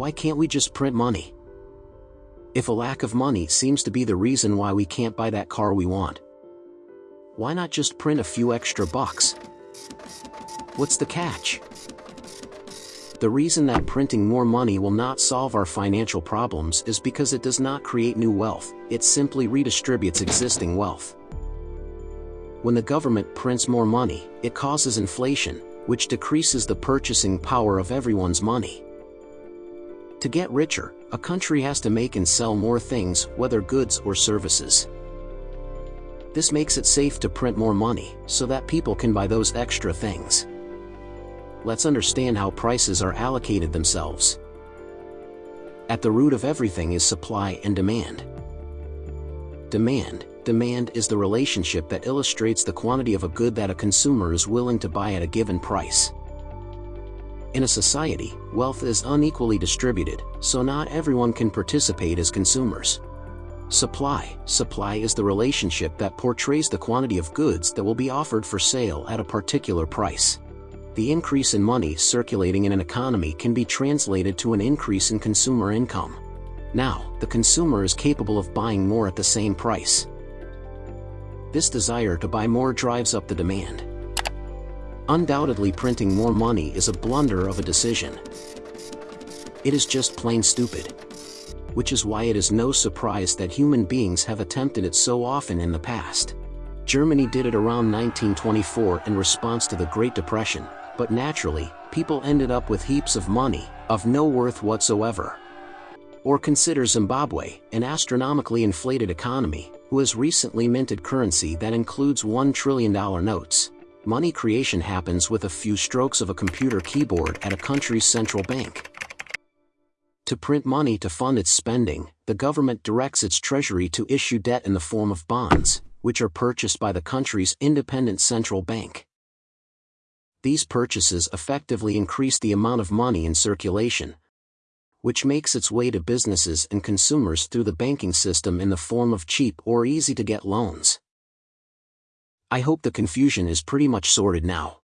Why can't we just print money? If a lack of money seems to be the reason why we can't buy that car we want, why not just print a few extra bucks? What's the catch? The reason that printing more money will not solve our financial problems is because it does not create new wealth, it simply redistributes existing wealth. When the government prints more money, it causes inflation, which decreases the purchasing power of everyone's money. To get richer, a country has to make and sell more things, whether goods or services. This makes it safe to print more money, so that people can buy those extra things let's understand how prices are allocated themselves. At the root of everything is supply and demand. Demand Demand is the relationship that illustrates the quantity of a good that a consumer is willing to buy at a given price. In a society, wealth is unequally distributed, so not everyone can participate as consumers. Supply Supply is the relationship that portrays the quantity of goods that will be offered for sale at a particular price the increase in money circulating in an economy can be translated to an increase in consumer income. Now, the consumer is capable of buying more at the same price. This desire to buy more drives up the demand. Undoubtedly printing more money is a blunder of a decision. It is just plain stupid. Which is why it is no surprise that human beings have attempted it so often in the past. Germany did it around 1924 in response to the Great Depression, but naturally, people ended up with heaps of money, of no worth whatsoever. Or consider Zimbabwe, an astronomically inflated economy, who has recently minted currency that includes $1 trillion notes. Money creation happens with a few strokes of a computer keyboard at a country's central bank. To print money to fund its spending, the government directs its treasury to issue debt in the form of bonds, which are purchased by the country's independent central bank these purchases effectively increase the amount of money in circulation, which makes its way to businesses and consumers through the banking system in the form of cheap or easy-to-get loans. I hope the confusion is pretty much sorted now.